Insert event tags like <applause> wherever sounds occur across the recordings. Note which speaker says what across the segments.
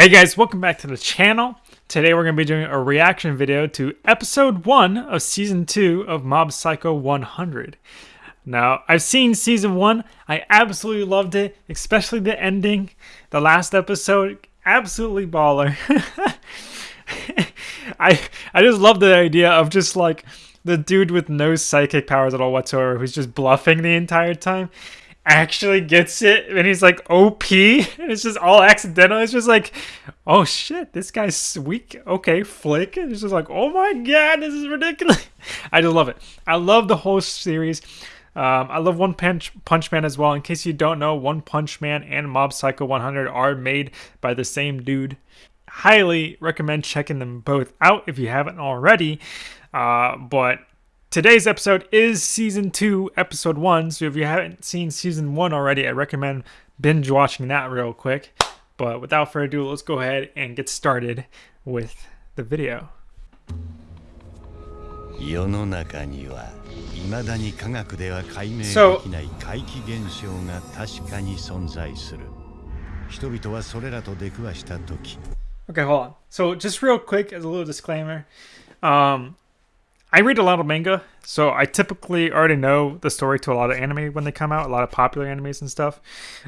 Speaker 1: Hey guys, welcome back to the channel. Today we're going to be doing a reaction video to episode 1 of season 2 of Mob Psycho 100. Now, I've seen season 1. I absolutely loved it, especially the ending. The last episode, absolutely baller. <laughs> I I just love the idea of just like the dude with no psychic powers at all whatsoever who's just bluffing the entire time actually gets it and he's like OP and it's just all accidental. It's just like, oh shit, this guy's weak. Okay, flick. And it's just like, oh my god, this is ridiculous. <laughs> I just love it. I love the whole series. Um, I love One Punch Punch Man as well. In case you don't know, One Punch Man and Mob Psycho 100 are made by the same dude. Highly recommend checking them both out if you haven't already. Uh, but Today's episode is season 2, episode 1. So if you haven't seen season 1 already, I recommend binge watching that real quick. But without further ado, let's go ahead and get started with the video. 世の中にはいだに科学では解明できない怪奇現象が確かに存在する。人々はそれらと出くわした時。Okay, hold on. So just real quick as a little disclaimer. Um, I read a lot of manga, so I typically already know the story to a lot of anime when they come out, a lot of popular animes and stuff.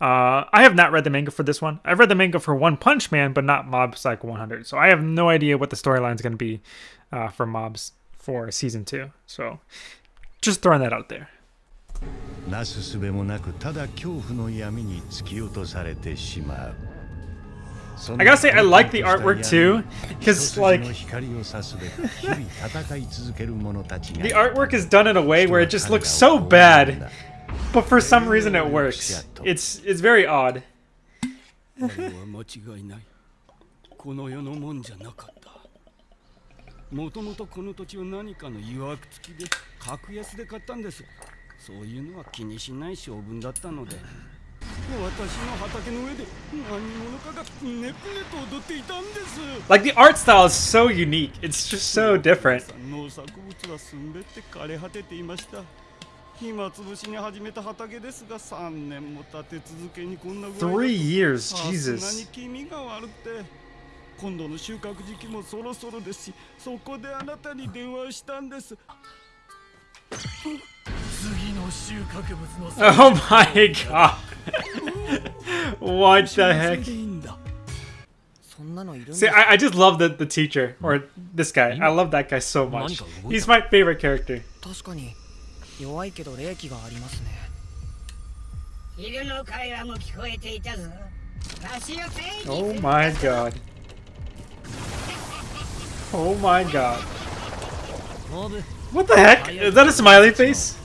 Speaker 1: Uh, I have not read the manga for this one. I've read the manga for One Punch Man, but not Mob Psycho 100. So I have no idea what the storyline is going to be uh, for Mobs for season two. So just throwing that out there. I gotta say, I like the artwork too, <laughs> because like the <laughs> artwork is done in a way where it just looks so bad, but for some reason it works. It's it's very odd. もともとこの土地は何かの曰く付きで格安で買ったんですそういうのは気にしない性分だったので <laughs> like the art style is so unique. It's just so different. Three years, Jesus. 今度の収穫時期もそろそろですし、そこであなたに電話したんです。Oh my god. What the heck? See, I, I just love the, the teacher, or this guy. I love that guy so much. He's my favorite character. Oh my god. Oh my god. What the heck? Is that a smiley face?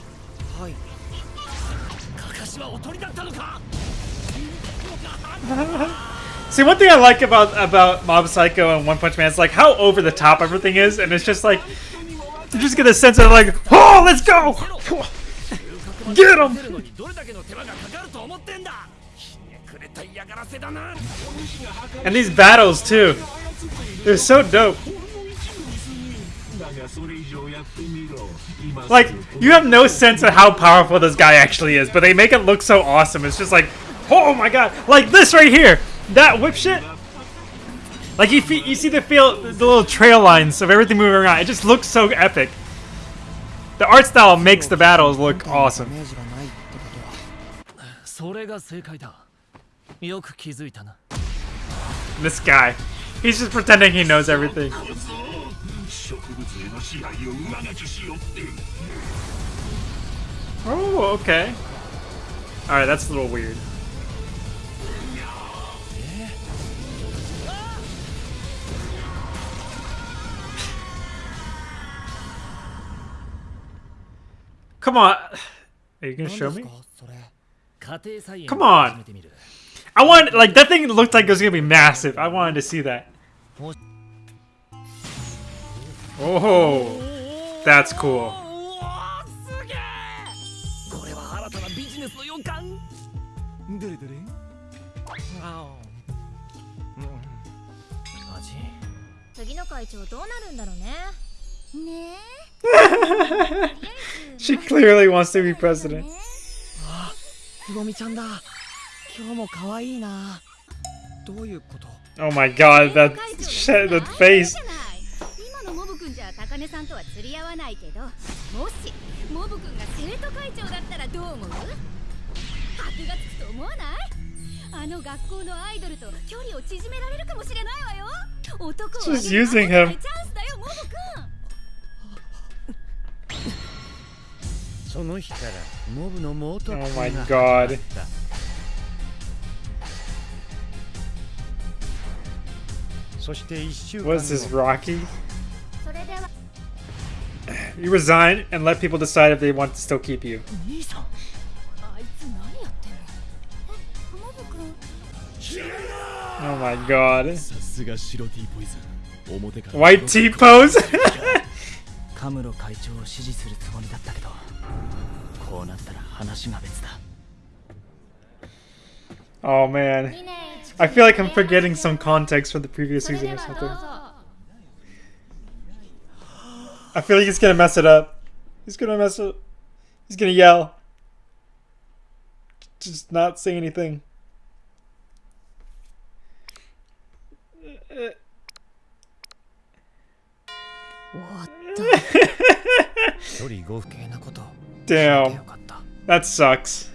Speaker 1: <laughs> See, one thing I like about about Mob Psycho and One Punch Man is like how over the top everything is, and it's just like you just get a sense of like, oh, let's go, <laughs> get him. And these battles too, they're so dope. Like, you have no sense of how powerful this guy actually is, but they make it look so awesome. It's just like, oh my god, like this right here, that whip shit. Like you, you see the feel, the little trail lines of everything moving around. It just looks so epic. The art style makes the battles look awesome. This guy, he's just pretending he knows everything. Oh, okay. Alright, that's a little weird. Come on. Are you gonna show me? Come on. I want like that thing looked like it was gonna be massive. I wanted to see that. Oh, that's cool. she clearly wants to be president. つぼみちゃんだ今日も可愛 <laughs> <laughs> いなどういうこと Oh my god, that shit, that face.
Speaker 2: 今のモブ君じゃ高根さんとは釣り合わないけどもしモブ君が生徒会長だったらどう思う箔がつくと思わないあの学校のアイドルと距離を縮められるかもしれないわよ男を
Speaker 1: Just using him.
Speaker 2: チャンスだよモブ君
Speaker 3: その日からモブの猛特
Speaker 1: Oh
Speaker 3: 訓
Speaker 1: my
Speaker 3: が
Speaker 1: god.
Speaker 3: 始まったそして一週間
Speaker 1: What is this,
Speaker 3: 後
Speaker 1: Rocky?
Speaker 2: それでは
Speaker 1: You resign and let people decide if they want to still keep you.
Speaker 2: 兄さんあいつ何やってんのえモブ君
Speaker 1: Oh my god.
Speaker 4: さすが白 T ポイズン表から
Speaker 1: White T pose? <laughs>
Speaker 5: カムロ会長を支持するつもりだったけどこうなったら話が別だ
Speaker 1: oh man. I feel like I'm forgetting some context from the previous
Speaker 2: それ
Speaker 1: season
Speaker 2: で
Speaker 1: or
Speaker 2: はどう
Speaker 1: something.
Speaker 2: ぞ
Speaker 1: I feel like he's gonna mess it up. He's gonna mess it. He's gonna yell. Just not say anything.
Speaker 2: 終
Speaker 5: what the?
Speaker 1: Damn. That sucks.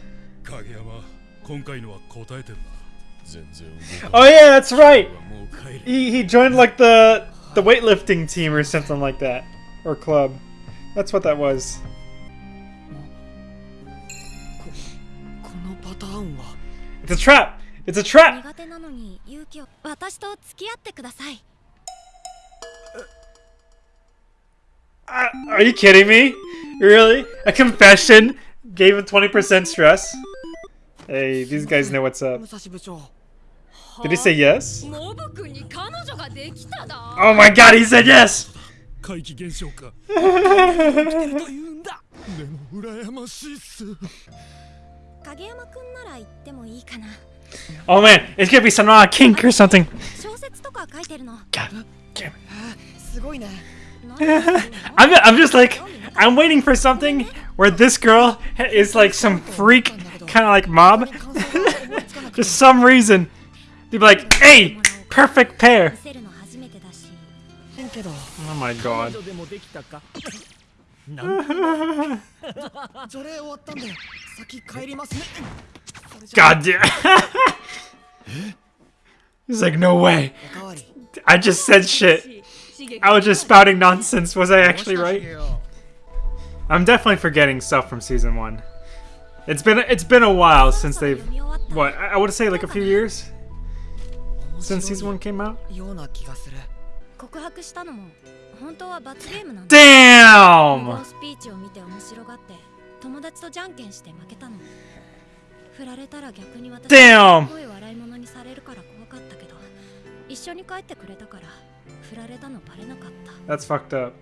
Speaker 1: Oh yeah, that's right. He he joined like the the weightlifting team or something like that, or club. That's what that was. It's a trap. It's a trap. Uh, are you kidding me? Really? A confession gave him 20% stress? Hey, these guys know what's up. Did he say yes? Oh my god, he said yes! <laughs> oh man, it's gonna be some uh, kink or something. <laughs> God damn it. <laughs> I'm, I'm just like, I'm waiting for something where this girl is like some freak, kind of like mob. <laughs> just some reason. They'd be like, hey, perfect pair. Oh my god. <laughs> god damn. <laughs> He's like, no way. I just said shit. I was just spouting nonsense. Was I actually right? I'm definitely forgetting stuff from season one. It's been it's been a while since they've what I would say like a few years since season one came out. Damn! Damn! That's fucked up.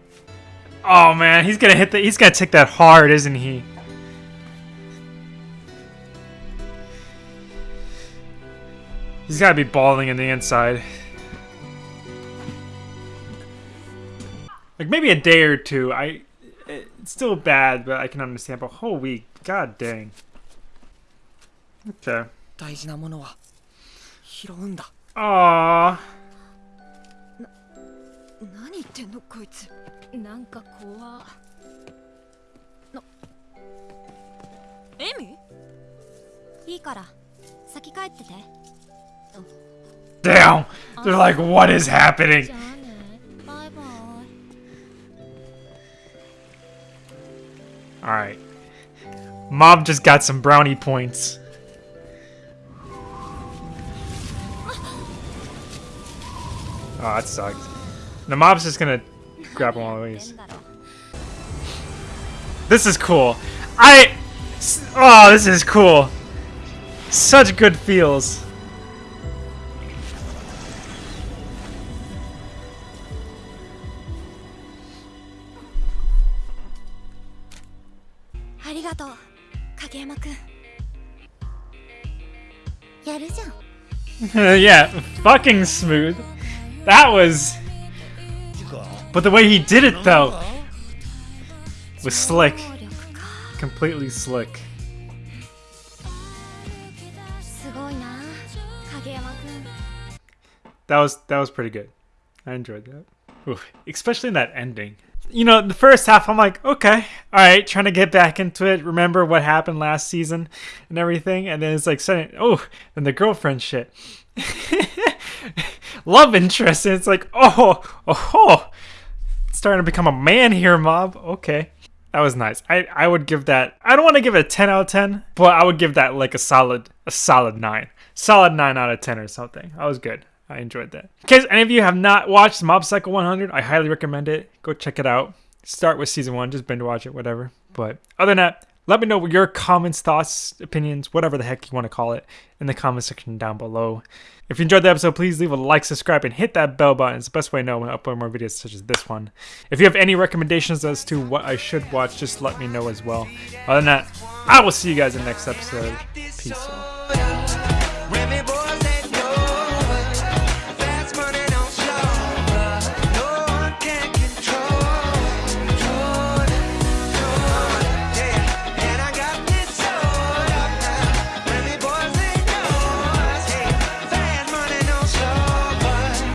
Speaker 1: Oh man, he's gonna hit the. He's gonna take that hard, isn't he? He's gotta be bawling in the inside. Like maybe a day or two. I. It's still bad, but I can understand. But whole week, god dang. Okay. Aww.
Speaker 2: こいつなんか怖なエミいいから先帰ってて
Speaker 1: Damn. They're like, what is happening?
Speaker 2: じゃあねバイバイ
Speaker 1: All right. Mob just got some brownie points. <gasps> Oh, that sucked. The mob's just gonna grab him all
Speaker 2: these.
Speaker 1: This is cool. I... Oh, this is cool. Such good feels. <laughs> yeah, fucking smooth. That was... But the way he did it, though, was slick. Completely slick. That was that was pretty good. I enjoyed that. Oof. Especially in that ending. You know, the first half, I'm like, okay, all right, trying to get back into it, remember what happened last season and everything. And then it's like, sudden, oh, and the girlfriend shit. <laughs> Love interest. And it's like, oh, oh, oh starting to become a man here, mob. Okay, that was nice. I I would give that. I don't want to give it a 10 out of 10, but I would give that like a solid a solid nine, solid nine out of 10 or something. That was good. I enjoyed that. In case any of you have not watched Mob Psycho 100, I highly recommend it. Go check it out. Start with season one, just binge watch it, whatever. But other than that, let me know your comments, thoughts, opinions, whatever the heck you want to call it, in the comment section down below. If you enjoyed the episode, please leave a like, subscribe, and hit that bell button. It's the best way to know when I upload more videos such as this one. If you have any recommendations as to what I should watch, just let me know as well. Other than that, I will see you guys in the next episode. Peace out.